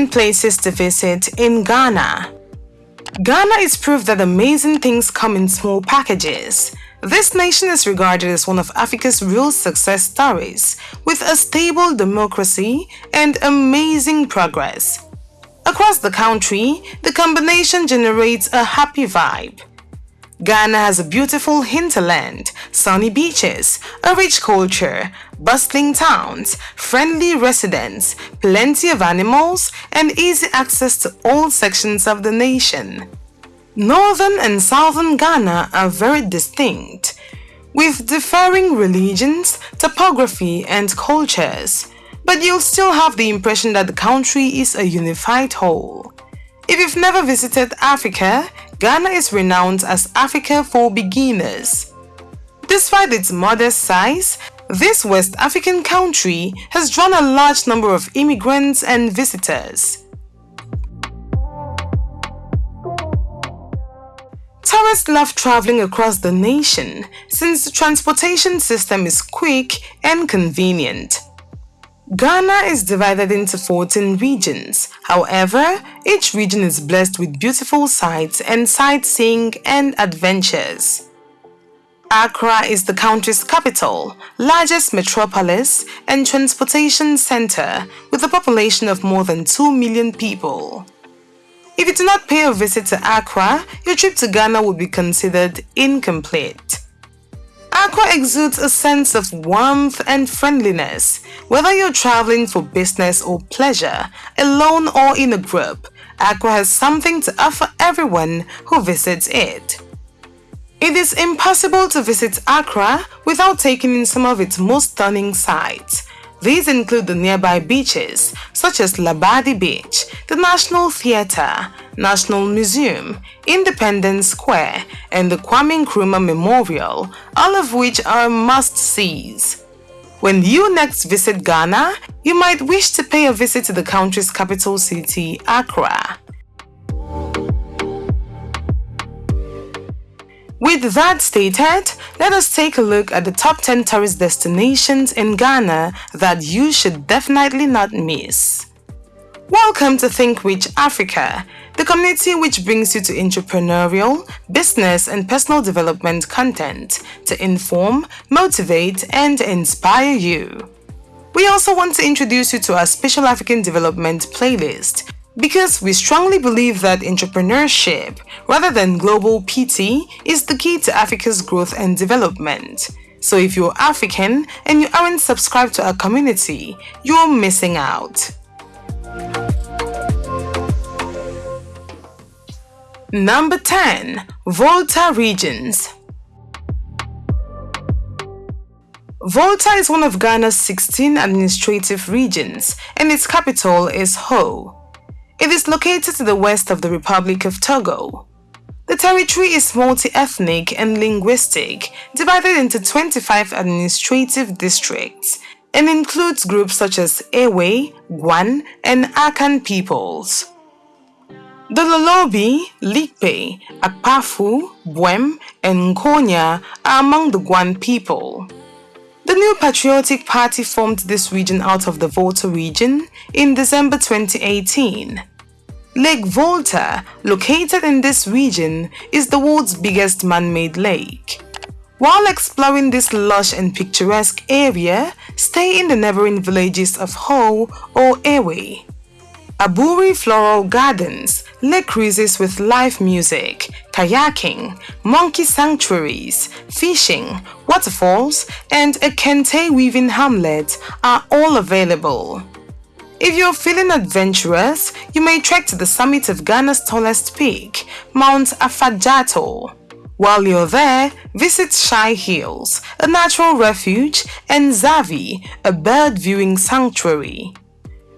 10 places to visit in Ghana. Ghana is proof that amazing things come in small packages. This nation is regarded as one of Africa's real success stories, with a stable democracy and amazing progress. Across the country, the combination generates a happy vibe. Ghana has a beautiful hinterland, sunny beaches, a rich culture, bustling towns, friendly residents, plenty of animals, and easy access to all sections of the nation. Northern and southern Ghana are very distinct, with differing religions, topography, and cultures, but you'll still have the impression that the country is a unified whole. If you've never visited Africa, Ghana is renowned as Africa for beginners. Despite its modest size, this West African country has drawn a large number of immigrants and visitors. Tourists love traveling across the nation since the transportation system is quick and convenient. Ghana is divided into 14 regions. However, each region is blessed with beautiful sights and sightseeing and adventures. Accra is the country's capital, largest metropolis, and transportation center with a population of more than 2 million people. If you do not pay a visit to Accra, your trip to Ghana would be considered incomplete. Accra exudes a sense of warmth and friendliness. Whether you're traveling for business or pleasure, alone or in a group, Accra has something to offer everyone who visits it. It is impossible to visit Accra without taking in some of its most stunning sights. These include the nearby beaches such as Labadi Beach, the National Theatre, National Museum, Independence Square, and the Kwame Nkrumah Memorial, all of which are must-sees. When you next visit Ghana, you might wish to pay a visit to the country's capital city, Accra. With that stated, let us take a look at the top 10 tourist destinations in Ghana that you should definitely not miss. Welcome to Think Rich Africa, the community which brings you to entrepreneurial, business and personal development content to inform, motivate and inspire you. We also want to introduce you to our Special African Development playlist because we strongly believe that entrepreneurship, rather than global PT, is the key to Africa's growth and development. So if you're African and you aren't subscribed to our community, you're missing out. Number 10. Volta Regions Volta is one of Ghana's 16 administrative regions and its capital is Ho. It is located to the west of the Republic of Togo. The territory is multi-ethnic and linguistic, divided into 25 administrative districts, and includes groups such as Ewe, Guan, and Akan peoples. The Lolobi, Likpe, Akpafu, Buem, and Nkonya are among the Guan people. The new Patriotic Party formed this region out of the Volta region in December 2018. Lake Volta, located in this region, is the world's biggest man-made lake. While exploring this lush and picturesque area, stay in the neighboring villages of Ho or Ewe. Aburi Floral Gardens, lake cruises with live music, kayaking, monkey sanctuaries, fishing, waterfalls, and a kente weaving hamlet are all available. If you're feeling adventurous, you may trek to the summit of Ghana's tallest peak, Mount Afadjato. While you're there, visit Shai Hills, a natural refuge, and Xavi, a bird viewing sanctuary.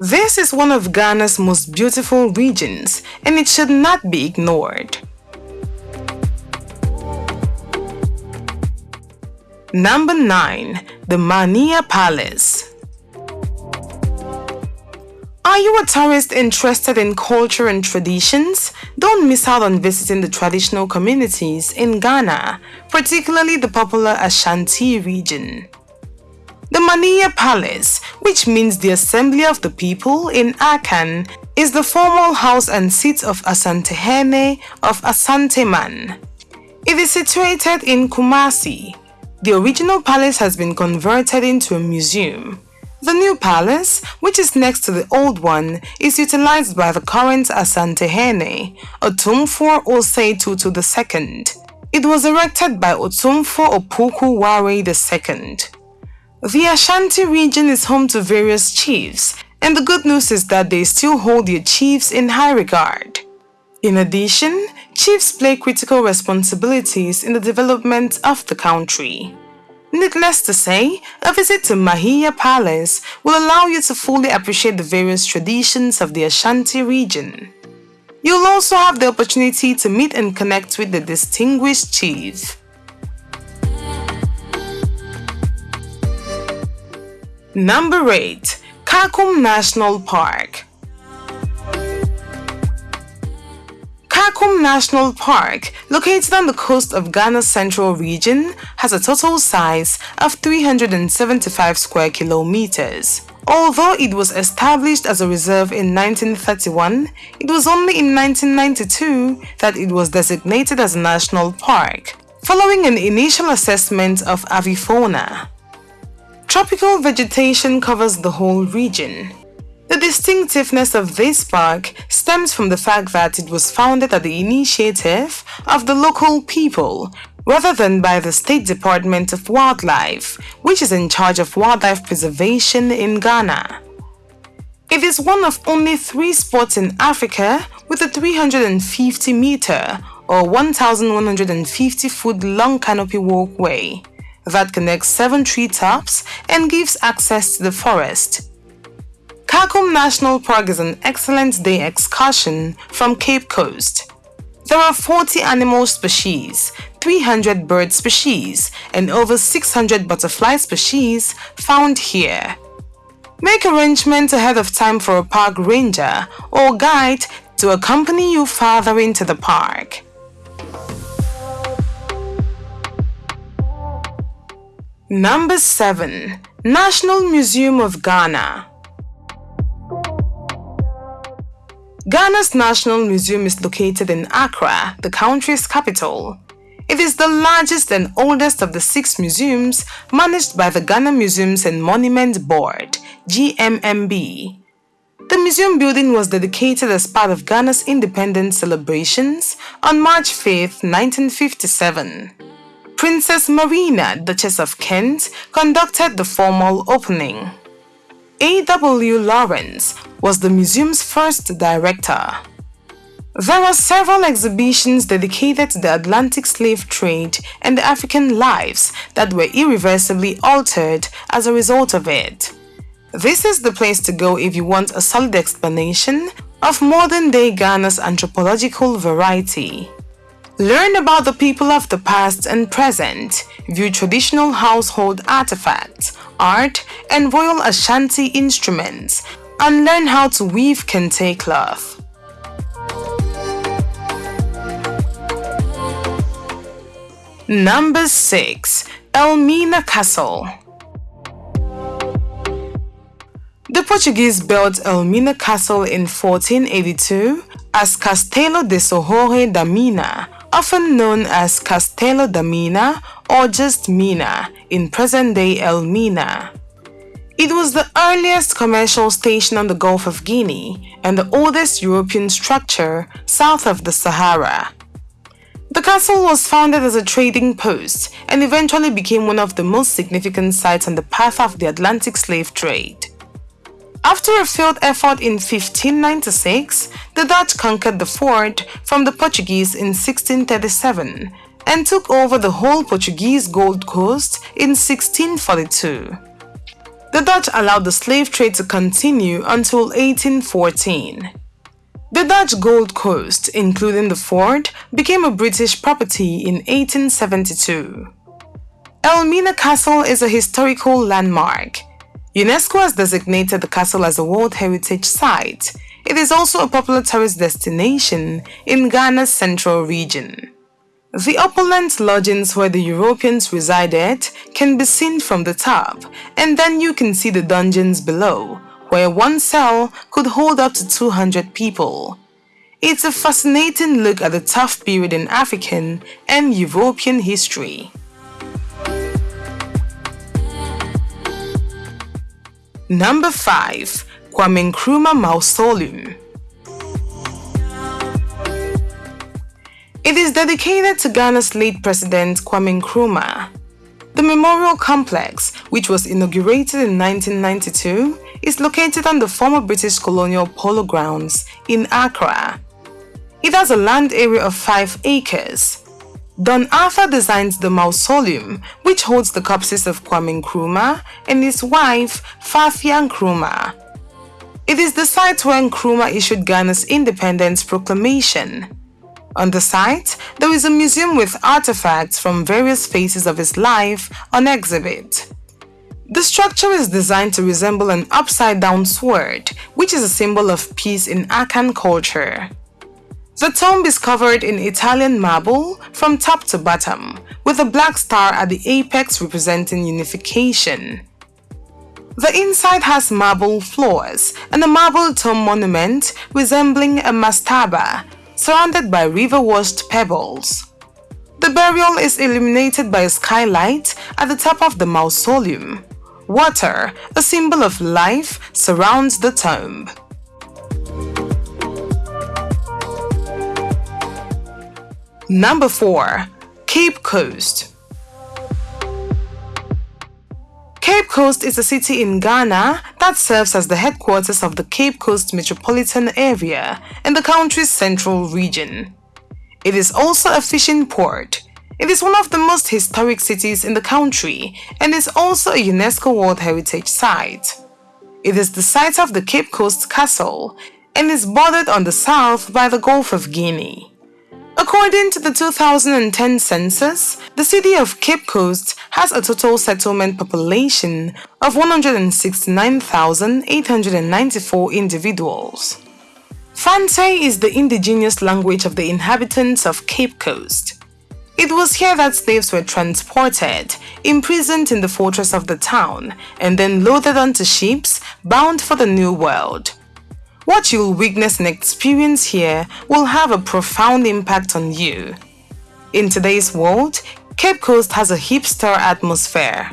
This is one of Ghana's most beautiful regions and it should not be ignored. Number 9. The Manhyia Palace are you a tourist interested in culture and traditions? Don't miss out on visiting the traditional communities in Ghana, particularly the popular Ashanti region. The Manhyia Palace, which means the Assembly of the People in Akan, is the formal house and seat of Asantehene of Asanteman. It is situated in Kumasi. The original palace has been converted into a museum. The new palace, which is next to the old one, is utilized by the current Asantehene, Otumfuo Osei Tutu II. It was erected by Otumfuo Opoku Ware II. The Ashanti region is home to various chiefs, and the good news is that they still hold their chiefs in high regard. In addition, chiefs play critical responsibilities in the development of the country. Needless to say, a visit to Manhyia Palace will allow you to fully appreciate the various traditions of the Ashanti region. You'll also have the opportunity to meet and connect with the distinguished chief. Number 8. Kakum National Park Kakum National Park, located on the coast of Ghana's central region, has a total size of 375 square kilometers. Although it was established as a reserve in 1931, it was only in 1992 that it was designated as a national park, following an initial assessment of avifauna. Tropical vegetation covers the whole region, the distinctiveness of this park stems from the fact that it was founded at the initiative of the local people rather than by the State Department of Wildlife, which is in charge of wildlife preservation in Ghana. It is one of only three spots in Africa with a 350 meter or 1,150 foot long canopy walkway that connects seven treetops and gives access to the forest. Kakum National Park is an excellent day excursion from Cape Coast. There are 40 animal species, 300 bird species, and over 600 butterfly species found here. Make arrangements ahead of time for a park ranger or guide to accompany you farther into the park. Number 7. National Museum of Ghana Ghana's National Museum is located in Accra, the country's capital. It is the largest and oldest of the six museums managed by the Ghana Museums and Monuments Board, GMMB. The museum building was dedicated as part of Ghana's independence celebrations on March 5, 1957. Princess Marina, Duchess of Kent, conducted the formal opening. A.W. Lawrence was the museum's first director. There are several exhibitions dedicated to the Atlantic slave trade and the African lives that were irreversibly altered as a result of it. This is the place to go if you want a solid explanation of modern-day Ghana's anthropological variety. Learn about the people of the past and present, view traditional household artifacts, art, and Royal Ashanti instruments, and learn how to weave kente cloth. Number 6. Elmina Castle The Portuguese built Elmina Castle in 1482 as Castelo de Torre da Mina, often known as Castelo da Mina or just Mina in present-day Elmina. It was the earliest commercial station on the Gulf of Guinea and the oldest European structure south of the Sahara. The castle was founded as a trading post and eventually became one of the most significant sites on the path of the Atlantic slave trade. After a failed effort in 1596, the Dutch conquered the fort from the Portuguese in 1637 and took over the whole Portuguese Gold Coast in 1642. The Dutch allowed the slave trade to continue until 1814. The Dutch Gold Coast, including the fort, became a British property in 1872. Elmina Castle is a historical landmark. UNESCO has designated the castle as a World Heritage Site. It is also a popular tourist destination in Ghana's central region. The opulent lodgings where the Europeans resided can be seen from the top, and then you can see the dungeons below, where one cell could hold up to 200 people. It's a fascinating look at the tough period in African and European history. Number 5. Kwame Nkrumah Mausoleum It is dedicated to Ghana's late President Kwame Nkrumah. The memorial complex, which was inaugurated in 1992, is located on the former British colonial polo grounds in Accra. It has a land area of 5 acres. Don Arthur designed the mausoleum, which holds the corpses of Kwame Nkrumah and his wife, Fathia Nkrumah. It is the site where Nkrumah issued Ghana's independence proclamation. On the site, there is a museum with artifacts from various phases of his life on exhibit. The structure is designed to resemble an upside-down sword, which is a symbol of peace in Akan culture. The tomb is covered in Italian marble from top to bottom, with a black star at the apex representing unification. The inside has marble floors and a marble tomb monument resembling a mastaba surrounded by river-washed pebbles. The burial is illuminated by a skylight at the top of the mausoleum. Water, a symbol of life, surrounds the tomb. Number 4. Cape Coast Cape Coast is a city in Ghana that serves as the headquarters of the Cape Coast metropolitan area in the country's central region. It is also a fishing port. It is one of the most historic cities in the country and is also a UNESCO World Heritage Site. It is the site of the Cape Coast Castle and is bordered on the south by the Gulf of Guinea. According to the 2010 census, the city of Cape Coast has a total settlement population of 169,894 individuals. Fante is the indigenous language of the inhabitants of Cape Coast. It was here that slaves were transported, imprisoned in the fortress of the town, and then loaded onto ships bound for the New World. What you'll witness and experience here will have a profound impact on you. In today's world, Cape Coast has a hipster atmosphere.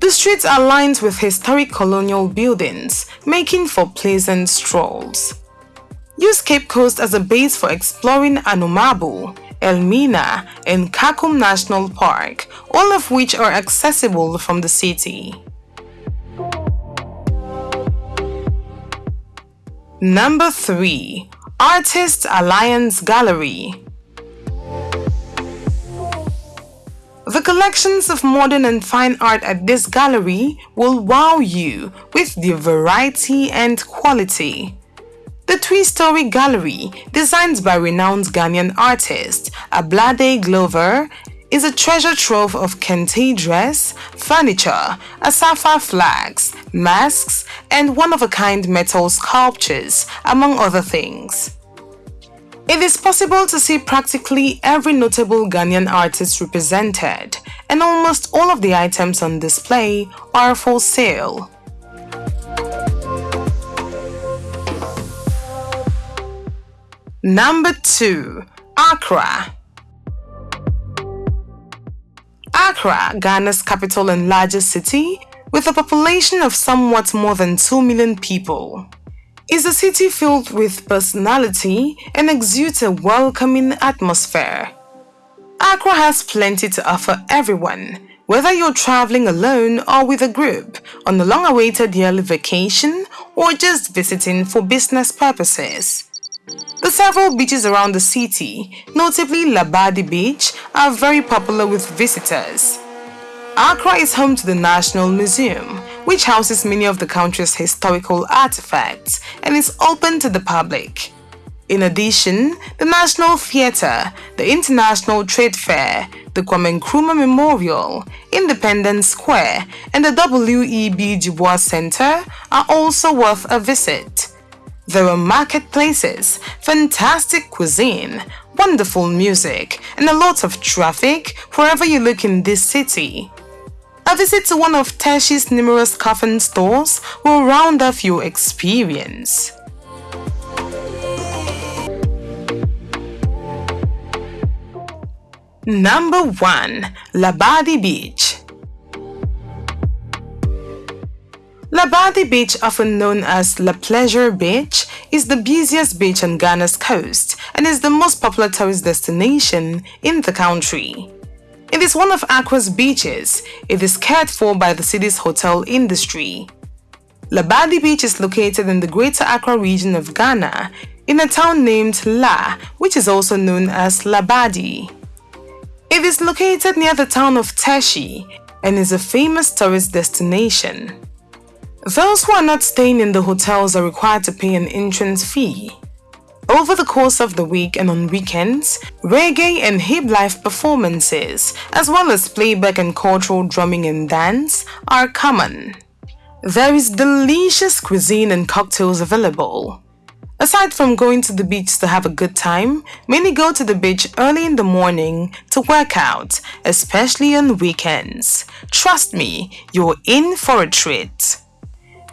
The streets are lined with historic colonial buildings, making for pleasant strolls. Use Cape Coast as a base for exploring Anomabu, Elmina, and Kakum National Park, all of which are accessible from the city. Number 3. Artists Alliance Gallery The collections of modern and fine art at this gallery will wow you with their variety and quality. The three-story gallery, designed by renowned Ghanaian artist Ablade Glover is a treasure trove of kente dress, furniture, Asafo flags, masks, and one-of-a-kind metal sculptures, among other things. It is possible to see practically every notable Ghanaian artist represented, and almost all of the items on display are for sale. Number 2. Accra Accra, Ghana's capital and largest city, with a population of somewhat more than 2 million people, is a city filled with personality and exudes a welcoming atmosphere. Accra has plenty to offer everyone, whether you're traveling alone or with a group, on a long-awaited yearly vacation, or just visiting for business purposes. The several beaches around the city, notably Labadi Beach, are very popular with visitors. Accra is home to the National Museum, which houses many of the country's historical artifacts and is open to the public. In addition, the National Theatre, the International Trade Fair, the Kwame Nkrumah Memorial, Independence Square, and the W.E.B. Du Bois Center are also worth a visit. There are marketplaces, fantastic cuisine, wonderful music, and a lot of traffic wherever you look in this city. A visit to one of Teshie's numerous coffin stores will round off your experience. Number 1. Labadi Beach Labadi Beach, often known as La Pleasure Beach, is the busiest beach on Ghana's coast and is the most popular tourist destination in the country. It is one of Accra's beaches. It is cared for by the city's hotel industry. Labadi Beach is located in the Greater Accra region of Ghana in a town named La, which is also known as Labadi. It is located near the town of Teshie and is a famous tourist destination. Those who are not staying in the hotels are required to pay an entrance fee. Over the course of the week and on weekends, reggae and hip life performances, as well as playback and cultural drumming and dance, are common. There is delicious cuisine and cocktails available. Aside from going to the beach to have a good time, many go to the beach early in the morning to work out, especially on weekends. Trust me, you're in for a treat.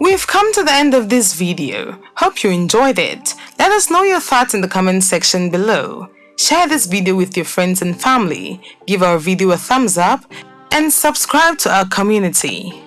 We've come to the end of this video. Hope you enjoyed it. Let us know your thoughts in the comment section below. Share this video with your friends and family, give our video a thumbs up, and subscribe to our community.